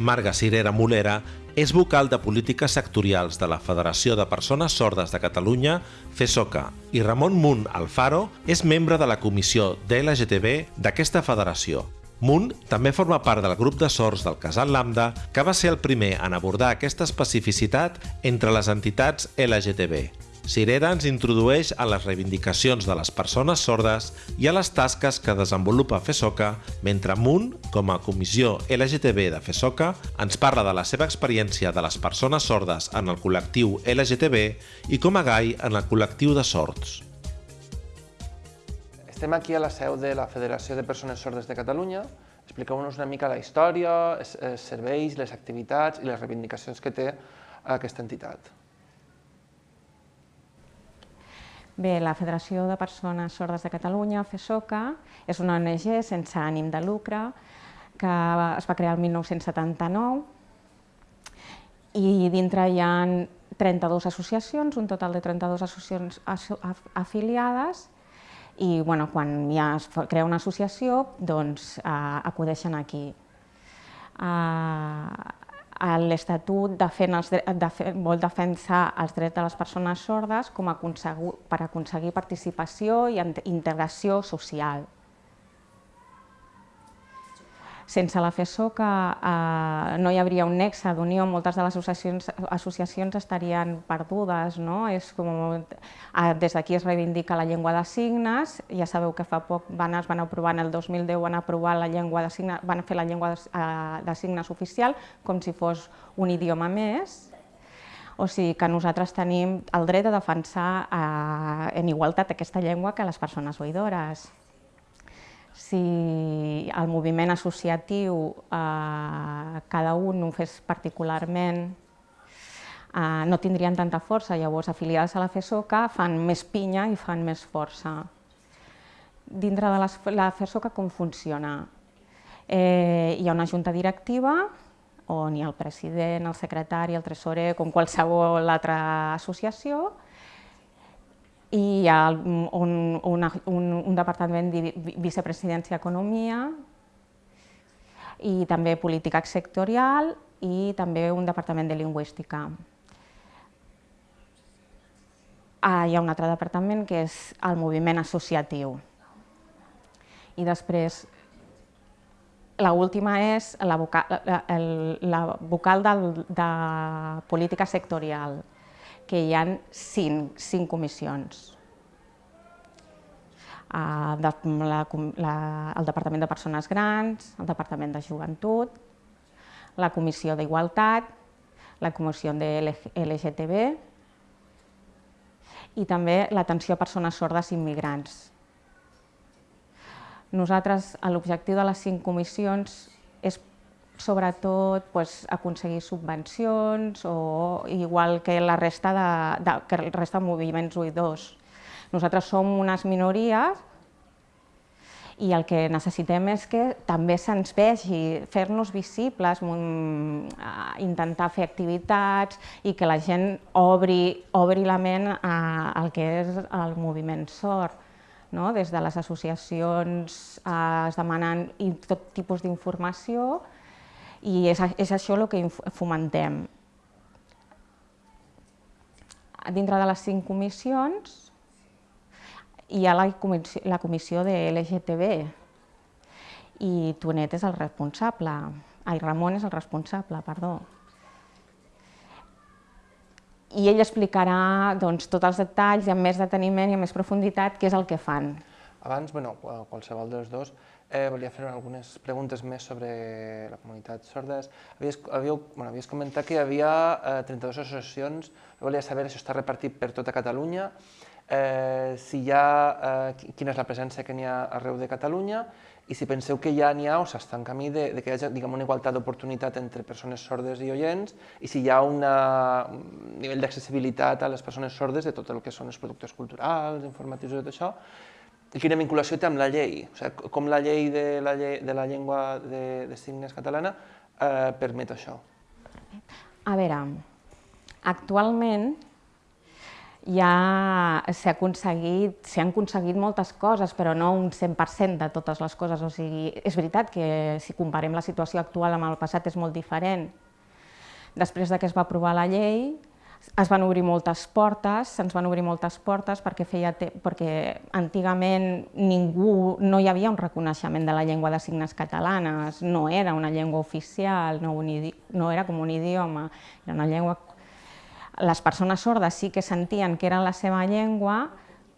Marga Cirera Molera és vocal de polítiques sectorials de la Federació de Persones Sordes de Catalunya, FESOCA, i Ramon Munt Alfaro és membre de la comissió d'LGTB d'aquesta federació. Munt també forma part del grup de sords del Casal Lambda, que va ser el primer en abordar aquesta especificitat entre les entitats LGTB. Cirera ens introdueix a les reivindicacions de les persones sordes i a les tasques que desenvolupa FESOCA, mentre Munt, com a comissió LGTB de FESOCA, ens parla de la seva experiència de les persones sordes en el col·lectiu LGTB i com a gai en el col·lectiu de sords. Estem aquí a la seu de la Federació de Persones Sordes de Catalunya. Expliqueu-nos una mica la història, els serveis, les activitats i les reivindicacions que té aquesta entitat. Bé, la Federació de Persones Sordes de Catalunya, FESOCA, és una ONG sense ànim de lucre que es va crear el 1979 i dintre hi ha 32 associacions, un total de 32 associacions afiliades i bueno, quan ja es crea una associació doncs eh, acudeixen aquí. Eh, l'Estatut vol defensar els drets de les persones sordes com a per aconseguir participació i integració social. Sense la FESOCA eh, no hi hauria un nexe d'unió, moltes de les associacions, associacions estarien perdudes. No? És com, eh, des d'aquí es reivindica la llengua de signes, ja sabeu que fa poc van, es van aprovar, en el 2010 van aprovar la llengua de signes, van fer la llengua de, eh, de signes oficial com si fos un idioma més, o sigui que nosaltres tenim el dret a defensar eh, en igualtat aquesta llengua que les persones oïdores si el moviment associatiu eh, cada un ho fes particularment, eh, no tindrien tanta força, llavors afiliades a la FESOCA fan més pinya i fan més força. Dintre de la FESOCA com funciona? Eh, hi ha una junta directiva on hi ha el president, el secretari, el tresorer, com qualsevol altra associació, i hi ha un, una, un, un departament de vicepresidència Economia i també política sectorial i també un departament de lingüística. Ah, hi ha un altre departament que és el moviment associatiu. I després, l'última és la vocal, la, la vocal del, de política sectorial que hi ha cinc, cinc comissions. Uh, de, la, la, el Departament de Persones Grans, el Departament de Joventut, la Comissió d'Igualtat, la Comissió de LGTB i també l'atenció a persones sordes i immigrants. Nosaltres, l'objectiu de les cinc comissions és sobretot pues, aconseguir subvencions o igual que la resta de, de, que el resta de moviments oïdors. Nosaltres som unes minories i el que necessitem és que també se'ns vegi, fer-nos visibles, intentar fer activitats i que la gent obri, obri la ment al que és el moviment sort. No? Des de les associacions eh, es demanen tot tipus d'informació i és, és això el que fomentem. Dintre de les cinc comissions hi ha la comissió, la comissió de LGTB i Tonet és el responsable, ai, Ramon és el responsable, perdó. I ell explicarà doncs, tots els detalls i amb més deteniment i amb més profunditat què és el que fan. Abans, bueno, qualsevol dels dos, Eh, volia fer algunes preguntes més sobre la comunitat sordes. Havies, havíeu, bueno, havies comentat que hi havia eh, 32 associacions, volia saber si està repartit per tota Catalunya, eh, si hi ha, eh, quina és la presència que n'hi ha arreu de Catalunya. I si penseu que ja n'hi ha o s'està en camí de, de que hi hagi diguem, una igualtat d'oportunitat entre persones sordes i oients. I si hi ha una, un nivell d'accessibilitat a les persones sordes de tot el que són els productes culturals, informatius i tot això, quina vinculació té amb la llei, o sigui, com la llei de la, llei, de la llengua de, de signes catalana eh, permet això. A veure, actualment ja s'ha aconseguit, s'han aconseguit moltes coses, però no un 100% de totes les coses. O sigui, és veritat que si comparem la situació actual amb el passat és molt diferent. Després de que es va aprovar la llei, es van obrir moltes portes, se'ns van obrir moltes portes perquè, feia perquè antigament ningú, no hi havia un reconeixement de la llengua de signes catalanes, no era una llengua oficial, no, un no era com un idioma, era una llengua les persones sordes sí que sentien que era la seva llengua,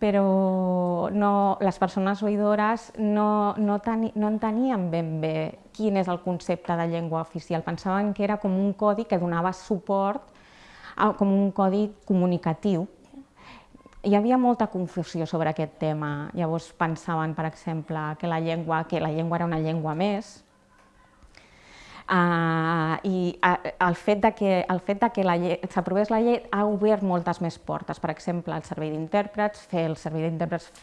però no, les persones oïdores no, no, teni, no entenien ben bé quin és el concepte de llengua oficial. Pensaven que era com un codi que donava suport, com un codi comunicatiu. Hi havia molta confusió sobre aquest tema. Llavors pensaven, per exemple, que la llengua, que la llengua era una llengua més, Uh, I el fet de que, el fet de que s'aprovés la llei ha obert moltes més portes. Per exemple, el servei d'intèrprets, fer el servei d'intèrprets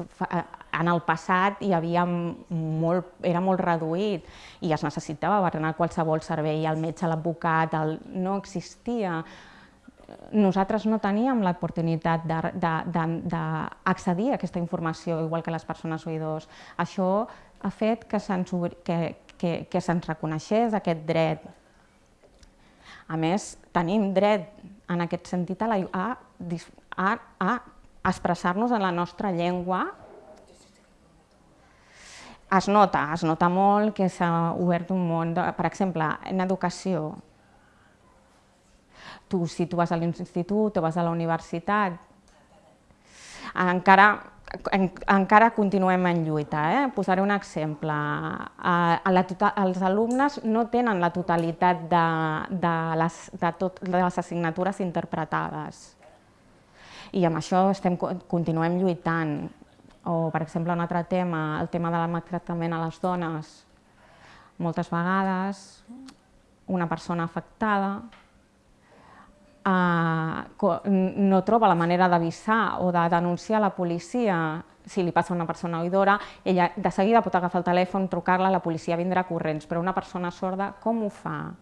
en el passat hi havia molt, era molt reduït i es necessitava per anar a qualsevol servei, el metge, l'advocat, no existia nosaltres no teníem l'oportunitat d'accedir a aquesta informació, igual que les persones oïdors. Això ha fet que se'ns que, que, que se'ns reconeixés aquest dret. A més, tenim dret en aquest sentit a, la, a, a, a expressar-nos en la nostra llengua. Es nota, es nota molt que s'ha obert un món, de, per exemple, en educació. Tu, si tu vas a l'institut o vas a la universitat, encara en, encara continuem en lluita. Eh? Posaré un exemple. A, a la tota, els alumnes no tenen la totalitat de, de, les, de, tot, de les assignatures interpretades. I amb això estem, continuem lluitant. O, per exemple, un altre tema, el tema de maltractament a les dones. Moltes vegades una persona afectada no troba la manera d'avisar o de denunciar la policia si li passa a una persona oïdora, ella de seguida pot agafar el telèfon, trucar-la, la policia vindrà corrents, però una persona sorda com ho fa?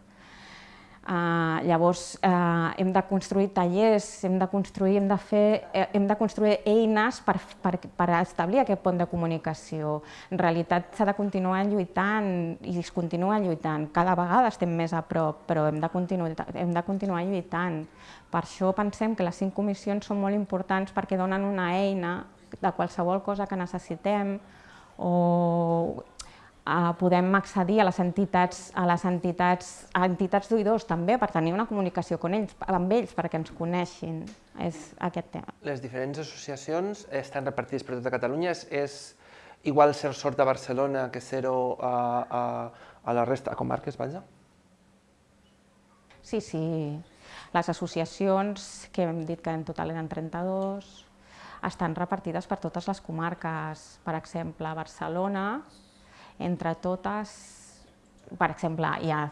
Uh, llavors, uh, hem de construir tallers, hem de construir, hem de fer, eh, hem de construir eines per, per, per establir aquest pont de comunicació. En realitat s'ha de continuar lluitant i es continua lluitant. Cada vegada estem més a prop, però hem de, continuar, hem de continuar lluitant. Per això pensem que les cinc comissions són molt importants perquè donen una eina de qualsevol cosa que necessitem o eh, podem accedir a les entitats, a les entitats, a entitats d'oïdors també per tenir una comunicació amb ells, amb ells perquè ens coneixin. És aquest tema. Les diferents associacions estan repartides per tota Catalunya. És, és igual ser sort a Barcelona que ser-ho a, a, a la resta de comarques, vaja? Sí, sí. Les associacions, que hem dit que en total eren 32, estan repartides per totes les comarques. Per exemple, a Barcelona entre totes, per exemple, hi ha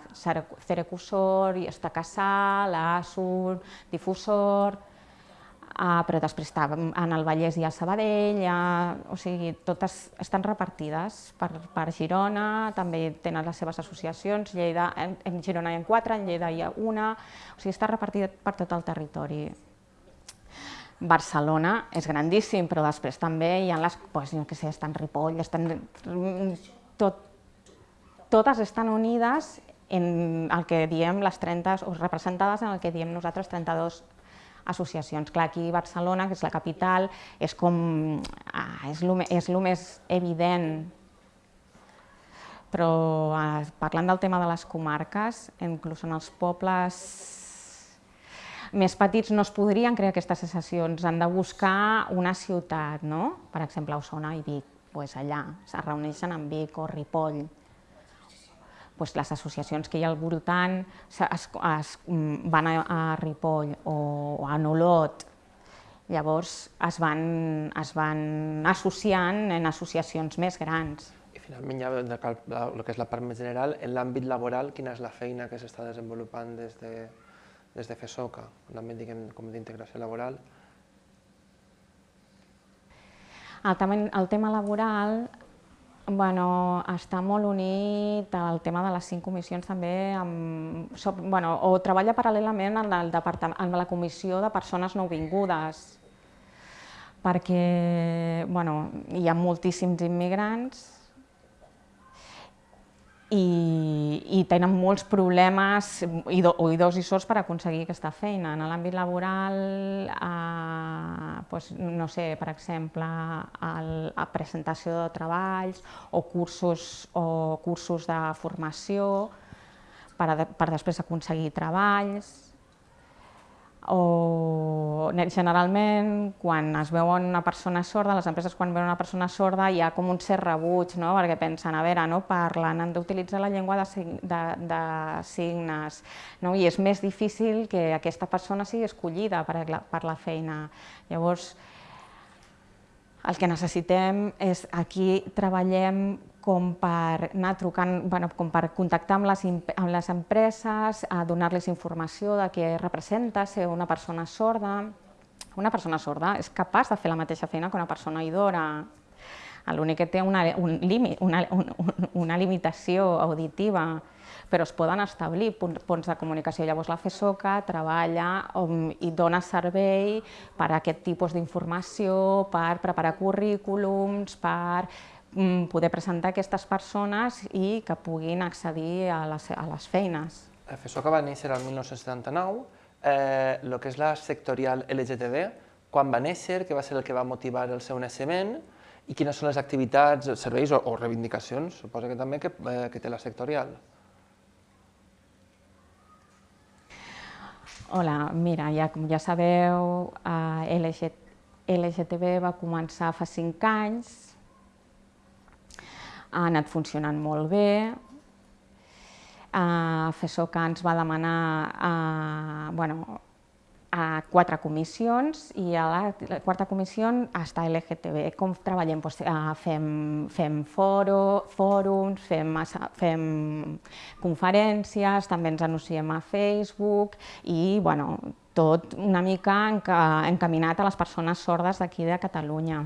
està Casal, Asur, Difusor, uh, però després està en el Vallès hi ha Sabadell, ha, o sigui, totes estan repartides per, per Girona, també tenen les seves associacions, Lleida, en, en Girona hi ha quatre, en Lleida hi ha una, o sigui, està repartida per tot el territori. Barcelona és grandíssim, però després també hi ha les, pues, no sé, estan Ripoll, estan tot, totes estan unides en el que diem les 30, o representades en el que diem nosaltres 32 associacions. Clar, aquí Barcelona, que és la capital, és com, ah, és el és més evident però eh, parlant del tema de les comarques, inclús en els pobles més petits no es podrien crear aquestes associacions, han de buscar una ciutat, no? per exemple, Osona i Vic pues allà se reuneixen en Vic o Ripoll. Pues les associacions que hi ha al voltant es, es, mm, van a, a Ripoll o, o a Nolot, llavors es van, es van associant en associacions més grans. I finalment, ja el que és la part més general, en l'àmbit laboral, quina és la feina que s'està desenvolupant des de, des de FESOCA, l'àmbit d'integració laboral? El tema, el tema laboral bueno, està molt unit al tema de les cinc comissions també, amb, bueno, o treballa paral·lelament en, el departament, en la comissió de persones nouvingudes. perquè bueno, hi ha moltíssims immigrants i, i tenen molts problemes oïdors i sords per aconseguir aquesta feina. En l'àmbit laboral, eh, doncs, no sé, per exemple, el, la presentació de treballs o cursos, o cursos de formació per, a, per després aconseguir treballs, o generalment quan es veu una persona sorda, les empreses quan veuen una persona sorda hi ha com un cert rebuig, no? perquè pensen, a veure, no parlen, han d'utilitzar la llengua de, de, de signes, no? i és més difícil que aquesta persona sigui escollida per, la, per la feina. Llavors, el que necessitem és aquí treballem com per anar trucant, bueno, com per contactar amb les, amb les empreses, a donar-los informació de què representa ser una persona sorda. Una persona sorda és capaç de fer la mateixa feina que una persona idora. L'únic que té una, un límit, una, un, una limitació auditiva, però es poden establir punts de comunicació. Llavors la FESOCA treballa i dona servei per a aquest tipus d'informació, per preparar currículums, per poder presentar aquestes persones i que puguin accedir a les, a les feines. FESOCA va néixer el 1979, eh, el que és la sectorial LGTB, quan va néixer, què va ser el que va motivar el seu naixement i quines són les activitats, serveis o, o reivindicacions, suposo que també, que, eh, que té la sectorial. Hola, mira, ja, com ja sabeu, eh, LG, LGTB va començar fa cinc anys, ha anat funcionant molt bé. Uh, FESOCA ens va demanar uh, bueno, a quatre comissions i a la, la quarta comissió està LGTB. Com treballem? Pues, uh, fem, fem foro, fòrums, fem, fem conferències, també ens anunciem a Facebook i bueno, tot una mica encaminat a les persones sordes d'aquí de Catalunya.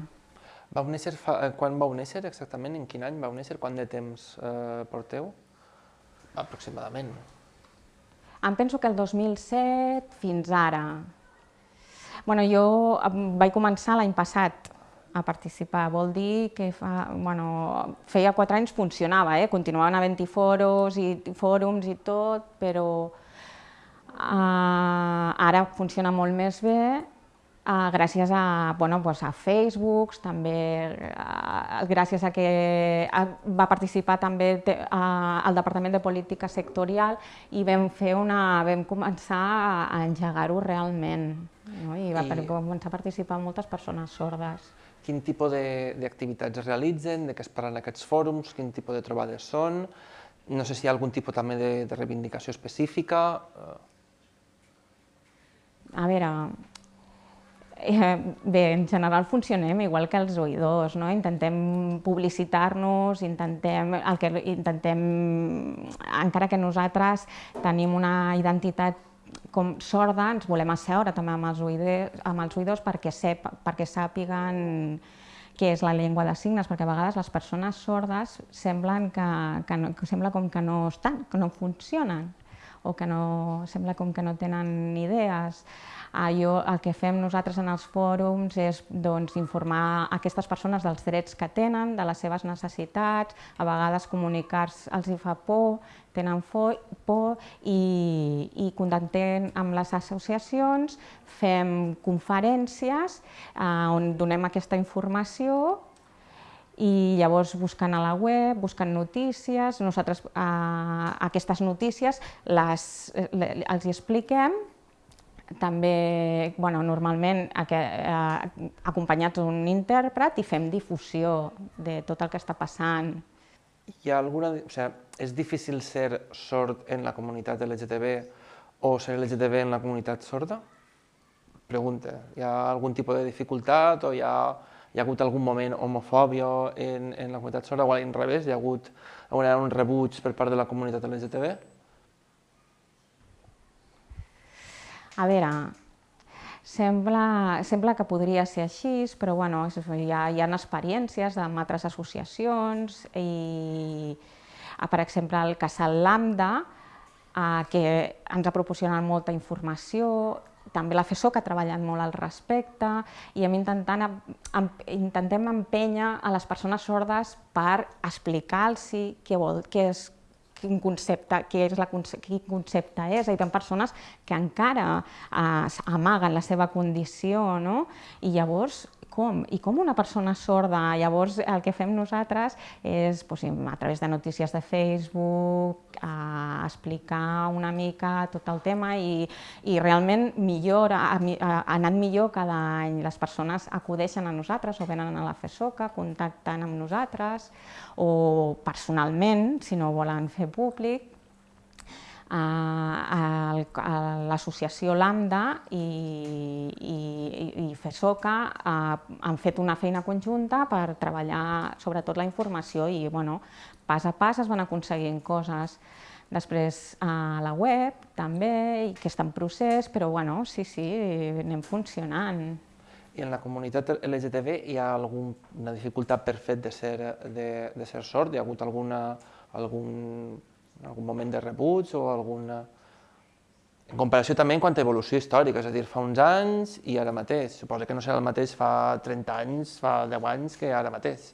Vau néixer fa, eh, quan vau néixer exactament? En quin any vau néixer? Quant de temps eh, porteu? Aproximadament. Em penso que el 2007 fins ara. Bueno, jo vaig començar l'any passat a participar. Vol dir que fa, bueno, feia quatre anys funcionava, eh? continuaven havent-hi foros i fòrums i tot, però uh, ara funciona molt més bé Uh, gràcies a, bueno, pues a Facebook, també uh, gràcies a que uh, va participar també te, uh, el Departament de Política Sectorial i vam, fer una, vam començar a engegar-ho realment no? i va I... començar a participar moltes persones sordes. Quin tipus d'activitats es realitzen, de què es parlen aquests fòrums, quin tipus de trobades són, no sé si hi ha algun tipus també de, de reivindicació específica. A veure, Eh, bé, en general funcionem igual que els oïdors, no? intentem publicitar-nos, intentem, el que intentem, encara que nosaltres tenim una identitat com sorda, ens volem asseure també amb els oïdors, amb els oïdors perquè, sep, perquè sàpiguen què és la llengua de signes, perquè a vegades les persones sordes semblen que, que, no, que sembla com que no estan, que no funcionen, o que no, sembla com que no tenen idees. Jo, el que fem nosaltres en els fòrums és doncs, informar aquestes persones dels drets que tenen, de les seves necessitats, a vegades comunicar-se els hi fa por, tenen por, por i, i contactem amb les associacions, fem conferències eh, on donem aquesta informació i llavors buscant a la web, buscant notícies, nosaltres eh, aquestes notícies les, les, els hi expliquem també, bueno, normalment eh, acompanyats d'un intèrpret i fem difusió de tot el que està passant. Hi ha alguna... O sigui, és difícil ser sord en la comunitat LGTB o ser LGTB en la comunitat sorda? Pregunta. Hi ha algun tipus de dificultat o hi ha, hi ha hagut algun moment homofòbia en, en la comunitat sorda o al revés? Hi ha hagut un rebuig per part de la comunitat LGTB? A veure, sembla, sembla que podria ser així, però bueno, hi, ha, hi ha experiències amb altres associacions i, per exemple, el Casal Lambda, eh, que ens ha proporcionat molta informació també la FESOC ha treballat molt al respecte i hem intentant, em, intentem empènyer a les persones sordes per explicar-los què, vol, què és quin concepte, què és la, quin concepte és. Hi ha persones que encara eh, amaguen la seva condició, no? I llavors com? I com una persona sorda? Llavors el que fem nosaltres és doncs, a través de notícies de Facebook, a explicar una mica tot el tema i, i realment millora, ha, anat millor cada any. Les persones acudeixen a nosaltres o venen a la FESOCA, contacten amb nosaltres o personalment, si no volen fer públic, a, l'associació Lambda i, i, i FESOCA han fet una feina conjunta per treballar sobretot la informació i bueno, pas a pas es van aconseguint coses. Després a la web també, i que està en procés, però bueno, sí, sí, anem funcionant. I en la comunitat LGTB hi ha alguna dificultat per fet de ser, de, de ser sord? Hi ha hagut alguna, algun algun moment de rebuig o alguna... En comparació també en quant a evolució històrica, és a dir, fa uns anys i ara mateix. Suposa que no serà el mateix fa 30 anys, fa 10 anys que ara mateix.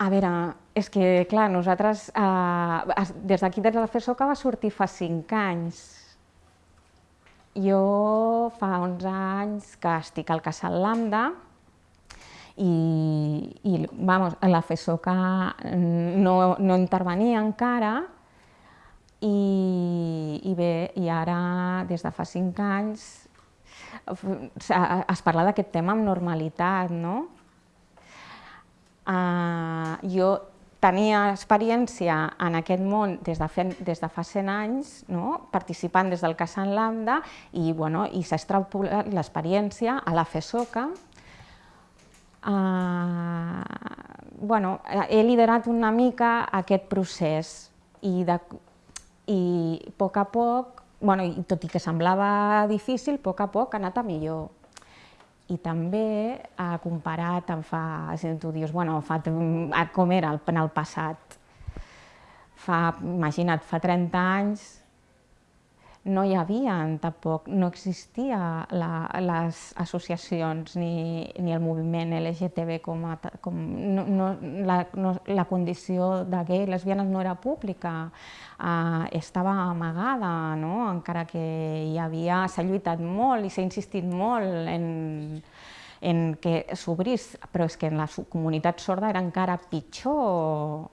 A veure, és que, clar, nosaltres, eh, des d'aquí, des de la FESOCA, va sortir fa 5 anys. Jo fa 11 anys que estic al Casal Lambda, i, i vamos, la FESOCA no, no intervenia encara i, i bé, i ara des de fa cinc anys es parla d'aquest tema amb normalitat, no? Uh, jo tenia experiència en aquest món des de, fe, des de fa 100 anys, no? participant des del Casan Lambda, i, bueno, i s'ha extrapolat l'experiència a la FESOCA, Uh, bueno, he liderat una mica aquest procés i, de, i a poc a poc, bueno, i tot i que semblava difícil, a poc a poc ha anat a millor. I també ha comparat amb fa, si tu dius, bueno, fa, com era en el passat. Fa, imagina't, fa 30 anys no hi havia tampoc, no existia la, les associacions ni, ni el moviment LGTB com, a, com no, no, la, no, la condició de gay i lesbianes no era pública, uh, estava amagada, no? encara que hi havia, s'ha lluitat molt i s'ha insistit molt en, en que s'obrís, però és que en la comunitat sorda era encara pitjor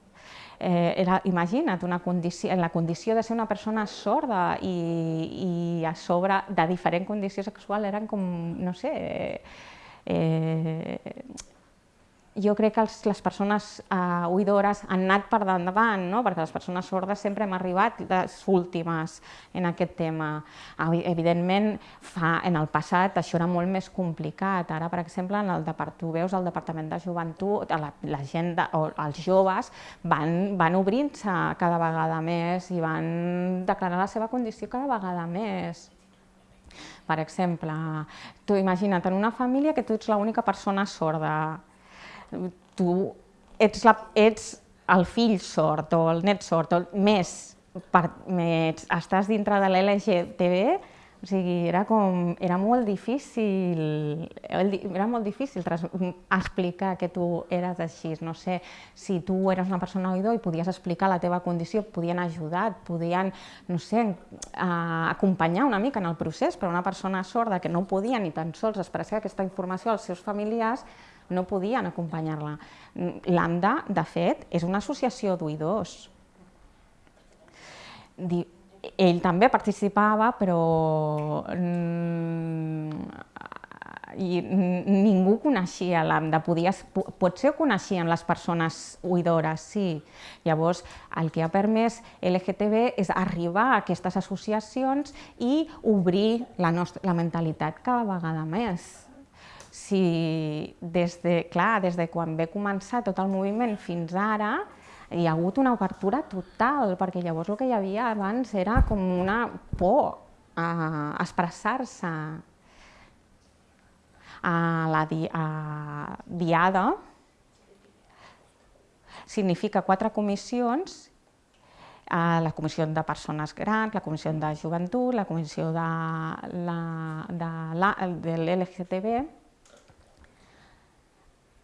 eh, era, imagina't, una condició, en la condició de ser una persona sorda i, i a sobre de diferent condició sexual eren com, no sé, eh, jo crec que els, les persones eh, oïdores han anat per davant, no? perquè les persones sordes sempre hem arribat les últimes en aquest tema. Evidentment, fa, en el passat això era molt més complicat. Ara, per exemple, en el tu veus el Departament de Joventut, la, la gent de, o els joves van, van obrint-se cada vegada més i van declarar la seva condició cada vegada més. Per exemple, tu imagina't en una família que tu ets l'única persona sorda, tu ets, la, ets el fill sort o el net sort, o més, per, més estàs dintre de l'LGTB, o sigui, era, com, era molt difícil, era molt difícil explicar que tu eres així. No sé, si tu eres una persona oïdor i podies explicar la teva condició, podien ajudar, podien, no sé, acompanyar una mica en el procés, però una persona sorda que no podia ni tan sols expressar aquesta informació als seus familiars, no podien acompanyar-la. L'AMDA, de fet, és una associació d'oïdors. Ell també participava, però mm, i ningú coneixia l'AMDA, potser ho coneixien les persones oïdores, sí. Llavors, el que ha permès LGTB és arribar a aquestes associacions i obrir la, nostra, la mentalitat cada vegada més si des de, clar, des de quan ve començar tot el moviment fins ara, hi ha hagut una obertura total, perquè llavors el que hi havia abans era com una por a expressar-se. A la di a diada significa quatre comissions a la Comissió de Persones Grans, la Comissió de Joventut, la Comissió de, l'LGTB,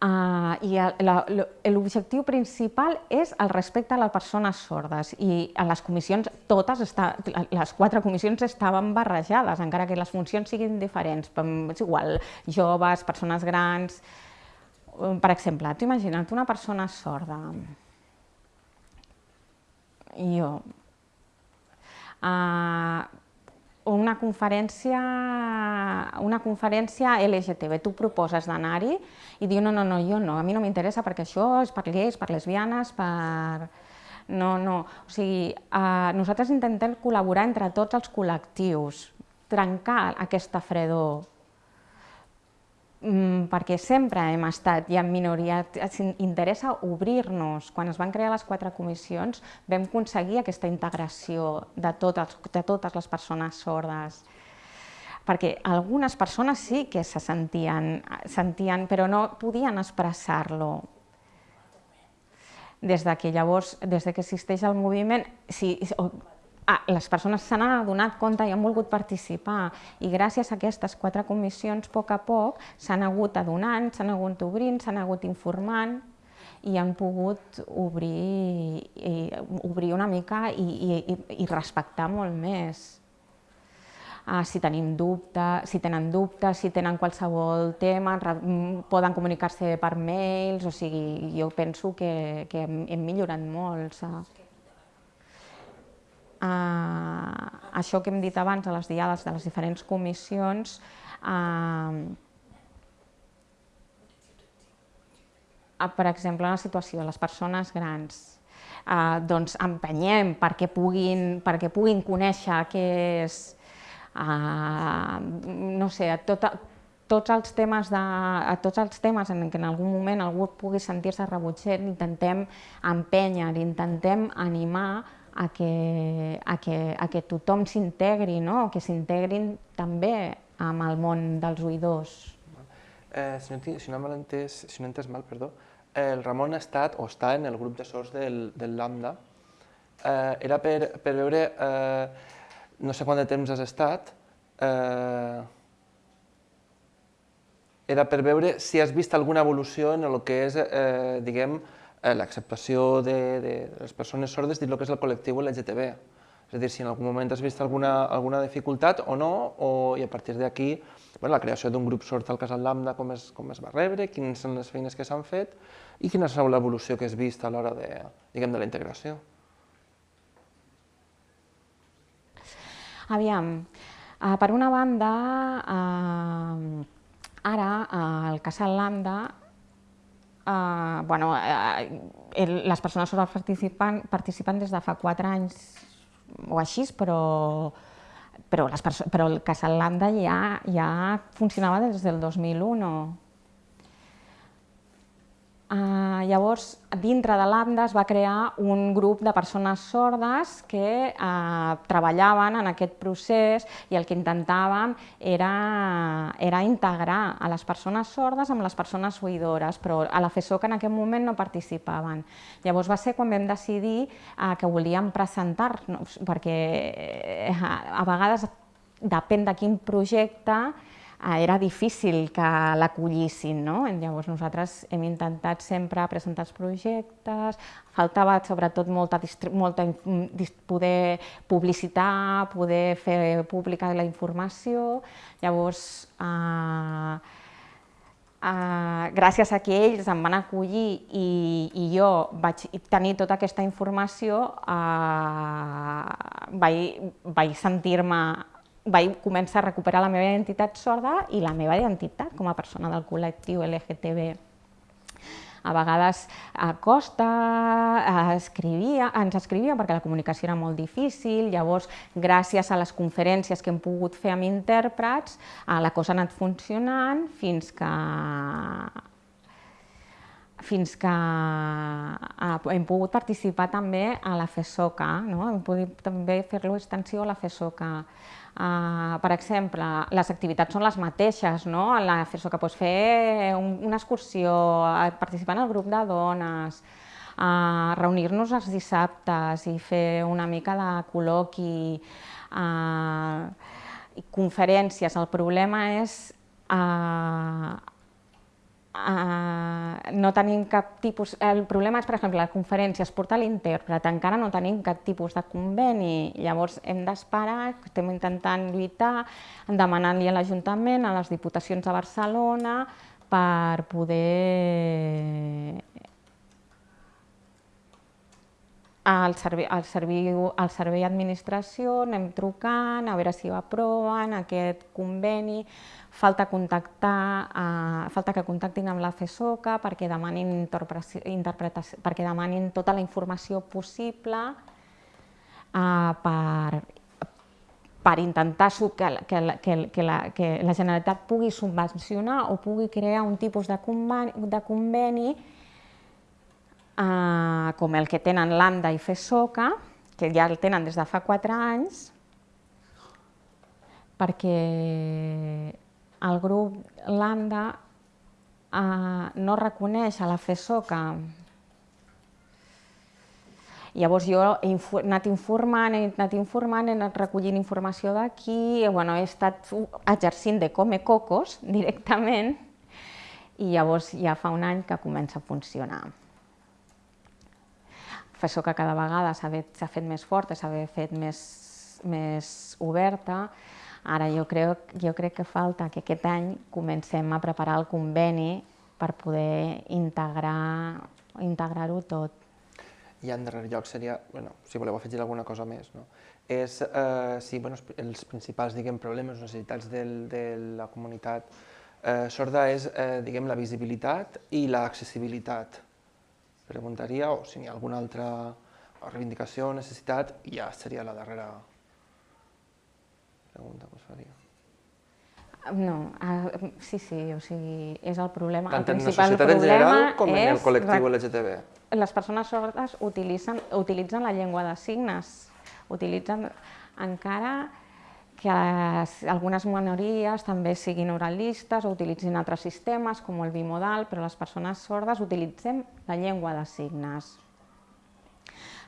Uh, I l'objectiu principal és el respecte a les persones sordes. I a les comissions, totes, està, les quatre comissions estaven barrejades, encara que les funcions siguin diferents, és igual, joves, persones grans... Per exemple, tu imagina't una persona sorda, jo, uh, una conferència, una conferència LGTB, tu proposes d'anar-hi i diu no, no, no, jo no, a mi no m'interessa perquè això és per lleis, per lesbianes, per... No, no, o sigui, eh, nosaltres intentem col·laborar entre tots els col·lectius, trencar aquesta fredor, perquè sempre hem estat i en minoria, ens interessa obrir-nos. Quan es van crear les quatre comissions vam aconseguir aquesta integració de totes, de totes les persones sordes perquè algunes persones sí que se sentien, sentien però no podien expressar-lo. Des de que llavors, des de que existeix el moviment, si, ah, les persones se n'han adonat compte i han volgut participar i gràcies a aquestes quatre comissions, a poc a poc, s'han hagut adonant, s'han hagut obrint, s'han hagut informant i han pogut obrir, i, obrir una mica i, i, i respectar molt més. Ah, si tenim dubtes, si tenen dubtes, si tenen qualsevol tema, poden comunicar-se per mails, o sigui, jo penso que, que hem, hem millorat molt, saps? Eh, això que hem dit abans a les diades de les diferents comissions, eh, per exemple, en la situació de les persones grans, eh, doncs empenyem perquè puguin, perquè puguin conèixer què és, eh, no sé, tot, tots els temes de, a tots els temes en què en algun moment algú pugui sentir-se rebutget, intentem empènyer, intentem animar a que, a que, a que tothom s'integri, no? que s'integrin també amb el món dels oïdors. Eh, si, no, si, no entès, si no entès mal, perdó, el Ramon ha estat o està en el grup de sords del, del Lambda. Eh, era per, per veure, eh, no sé quant de temps has estat, eh, era per veure si has vist alguna evolució en el que és, eh, diguem, eh, l'acceptació de, de les persones sordes dins el que és el col·lectiu LGTB. És a dir, si en algun moment has vist alguna, alguna dificultat o no, o, i a partir d'aquí bueno, la creació d'un grup sort al Casal Lambda, com es, com es va rebre, quines són les feines que s'han fet i quina és l'evolució que has vist a l'hora de, diguem, de la integració. Aviam, uh, per una banda, uh, ara el Casal Lambda Uh, bueno, uh, el, les persones sordes participen, participen des de fa quatre anys o així, però, però, les però el Casal Landa ja, ja funcionava des del 2001. Uh, llavors, dintre de l'AMDA es va crear un grup de persones sordes que uh, treballaven en aquest procés i el que intentàvem era, era integrar a les persones sordes amb les persones oïdores, però a la FESOC en aquell moment no participaven. Llavors va ser quan vam decidir uh, que volíem presentar-nos, perquè uh, a vegades depèn de quin projecte era difícil que l'acollissin. No? Llavors nosaltres hem intentat sempre presentar els projectes, faltava sobretot molta, molta poder publicitar, poder fer pública la informació. Llavors, eh, Uh, gràcies a que ells em van acollir i, i jo vaig tenir tota aquesta informació, uh, vaig, vaig sentir-me vaig començar a recuperar la meva identitat sorda i la meva identitat com a persona del col·lectiu LGTB. A vegades a costa, escrivia, ens escrivia perquè la comunicació era molt difícil, llavors gràcies a les conferències que hem pogut fer amb intèrprets, la cosa ha anat funcionant fins que fins que hem pogut participar també a la FESOCA, no? hem pogut també fer-lo extensió a la FESOCA. Uh, per exemple, les activitats són les mateixes, no? La FESOCA pots fer un, una excursió, participar en el grup de dones, uh, reunir-nos els dissabtes i fer una mica de col·loqui, uh, conferències. El problema és uh, Uh, no tenim cap tipus... El problema és, per exemple, la conferència es porta l'intèrpret, encara no tenim cap tipus de conveni, llavors hem d'esperar, estem intentant lluitar, demanant-li a l'Ajuntament, a les Diputacions de Barcelona, per poder al servei, al servei, al servei administració, anem trucant, a veure si ho aproven, aquest conveni, falta contactar, eh, falta que contactin amb la FESOCA perquè demanin, interpretació, perquè demanin tota la informació possible eh, per, per intentar que, que, que, que, la, que la Generalitat pugui subvencionar o pugui crear un tipus de conveni, de conveni eh, com el que tenen l'ANDA i FESOCA, que ja el tenen des de fa quatre anys, perquè el grup LANDA eh, no reconeix a la FESOCA Llavors jo he anat informant, he anat informant, he anat recollint informació d'aquí, bueno, he estat exercint de come cocos directament i llavors ja fa un any que comença a funcionar professor que cada vegada s'ha fet, més forta, s'ha fet més, més oberta. Ara jo crec, jo crec que falta que aquest any comencem a preparar el conveni per poder integrar-ho integrar tot. I en darrer lloc seria, bueno, si voleu afegir alguna cosa més, no? és eh, si bueno, els principals diguem, problemes necessitats del, de la comunitat eh, sorda és eh, diguem, la visibilitat i l'accessibilitat preguntaria, o si n'hi ha alguna altra reivindicació o necessitat, ja seria la darrera pregunta que us faria. No, uh, sí, sí, o sigui, és el problema. Tant el en la societat en general com en el col·lectiu LGTB. Les persones sordes utilitzen, utilitzen la llengua de signes, utilitzen encara que algunes minories també siguin oralistes o utilitzin altres sistemes, com el bimodal, però les persones sordes utilitzem la llengua de signes.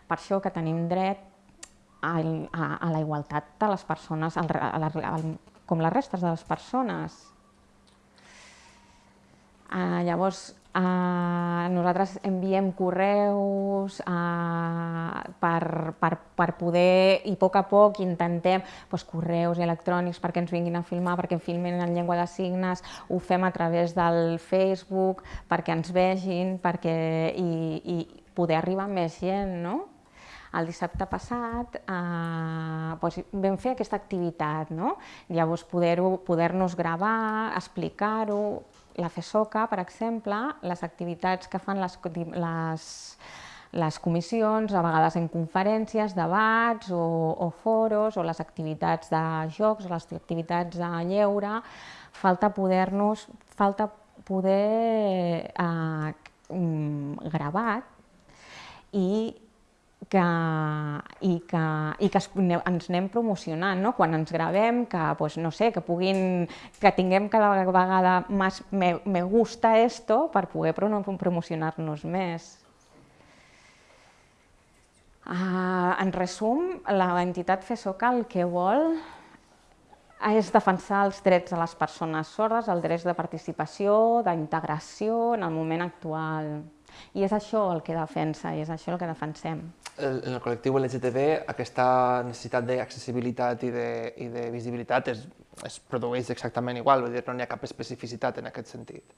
Per això que tenim dret a, a, a la igualtat de les persones, al, a la, al, com les restes de les persones. Uh, llavors, Uh, nosaltres enviem correus uh, per, per, per poder, i a poc a poc intentem doncs, correus electrònics perquè ens vinguin a filmar, perquè filmin en llengua de signes, ho fem a través del Facebook perquè ens vegin perquè, i, i poder arribar més gent. No? El dissabte passat eh, doncs vam fer aquesta activitat, no? llavors poder-nos poder, poder gravar, explicar-ho, la FESOCA, per exemple, les activitats que fan les, les, les comissions, a vegades en conferències, debats o, o foros, o les activitats de jocs, o les activitats de lleure, falta poder-nos, falta poder eh, mm, gravat i que, i que, i que ens anem promocionant, no? quan ens gravem, que, pues, no sé, que, puguin, que tinguem cada vegada més me, me gusta esto per poder promocionar-nos més. Uh, en resum, la entitat FESOCA el que vol és defensar els drets de les persones sordes, els drets de participació, d'integració en el moment actual. I és això el que defensa, i és això el que defensem. En el col·lectiu LGTB aquesta necessitat d'accessibilitat i, de, i de visibilitat es, es produeix exactament igual, vull dir, no hi ha cap especificitat en aquest sentit.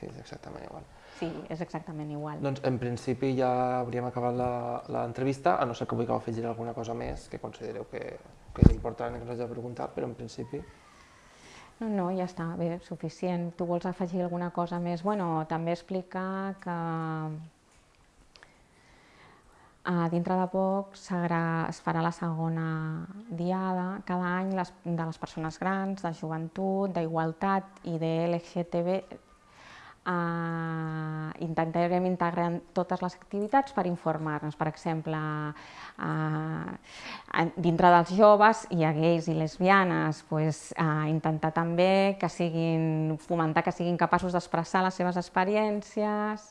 Sí, és exactament igual. Sí, és exactament igual. Doncs en principi ja hauríem acabat l'entrevista, a no ser que vulgueu afegir alguna cosa més que considereu que, que és important que us hagi de preguntar, però en principi... No, no, ja està, bé, suficient. Tu vols afegir alguna cosa més? Bueno, també explicar que a dintre de poc es farà la segona diada cada any les, de les persones grans, de joventut, d'igualtat i de LGTB Uh, intentarem integrar totes les activitats per informar-nos. Per exemple, uh, dintre dels joves hi ha gais i lesbianes, pues, uh, intentar també que siguin, fomentar que siguin capaços d'expressar les seves experiències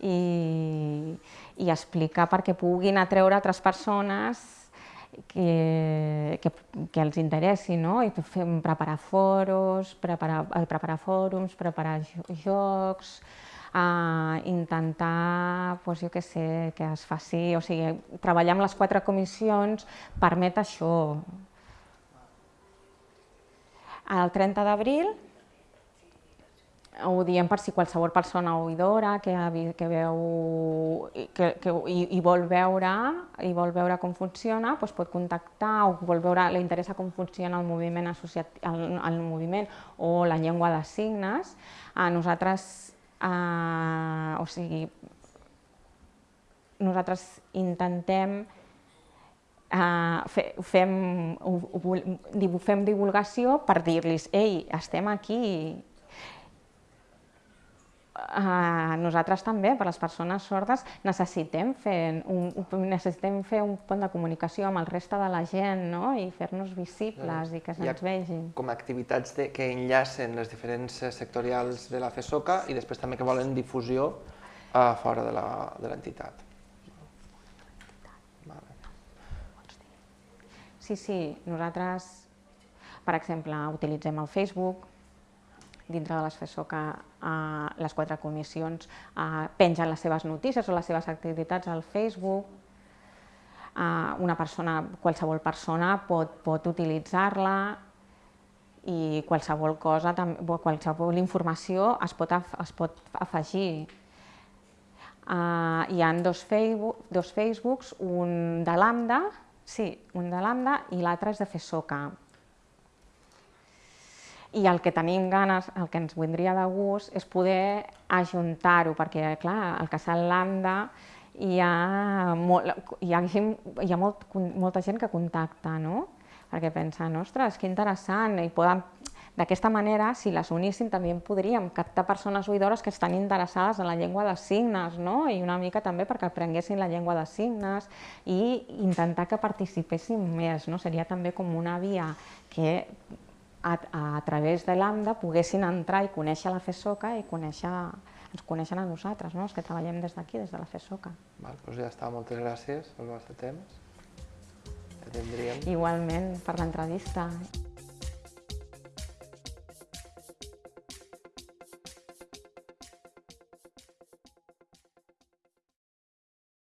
i, i explicar perquè puguin atreure altres persones que, que, que els interessi, no? I fem preparar foros, preparar, eh, preparar fòrums, preparar jocs, a intentar, doncs jo què sé, que es faci, o sigui, treballar amb les quatre comissions permet això. El 30 d'abril ho diem per si qualsevol persona oïdora que, que veu que, que i, i, vol veure i vol veure com funciona, doncs pot contactar o vol veure, li interessa com funciona el moviment associat el, el moviment o la llengua de signes. A nosaltres Uh, o sigui, nosaltres intentem uh, fe, fem, fem divulgació per dir-los ei, estem aquí, Uh, nosaltres també, per les persones sordes, necessitem fer un, necessitem fer un pont de comunicació amb el reste de la gent no? i fer-nos visibles i que se'ns vegin. Com activitats de, que enllacen les diferents sectorials de la FESOCA i després també que volen difusió a fora de l'entitat. Vale. Sí, sí, nosaltres, per exemple, utilitzem el Facebook, dintre de les FESOCA eh, les quatre comissions eh, pengen les seves notícies o les seves activitats al Facebook, eh, una persona, qualsevol persona pot, pot utilitzar-la i qualsevol cosa, qualsevol informació es pot, es pot afegir. Uh, hi ha dos, Facebook, dos Facebooks, un de Lambda, sí, un de Lambda i l'altre és de FESOCA i el que tenim ganes, el que ens vindria de gust, és poder ajuntar-ho, perquè clar, al Casal Lambda hi ha, molt, hi ha, gent, hi ha molt, molta gent que contacta, no? perquè pensen, ostres, que interessant, i poden, d'aquesta manera, si les uníssim, també podríem captar persones oïdores que estan interessades en la llengua de signes, no? i una mica també perquè aprenguessin la llengua de signes i intentar que participessin més. No? Seria també com una via que a, a través de l'AMDA poguessin entrar i conèixer la FESOCA i conèixer, ens coneixen a nosaltres, no? els que treballem des d'aquí, des de la FESOCA. Val, doncs ja està, moltes gràcies pel vostre temps. Ja tindríem. Igualment, per l'entrevista.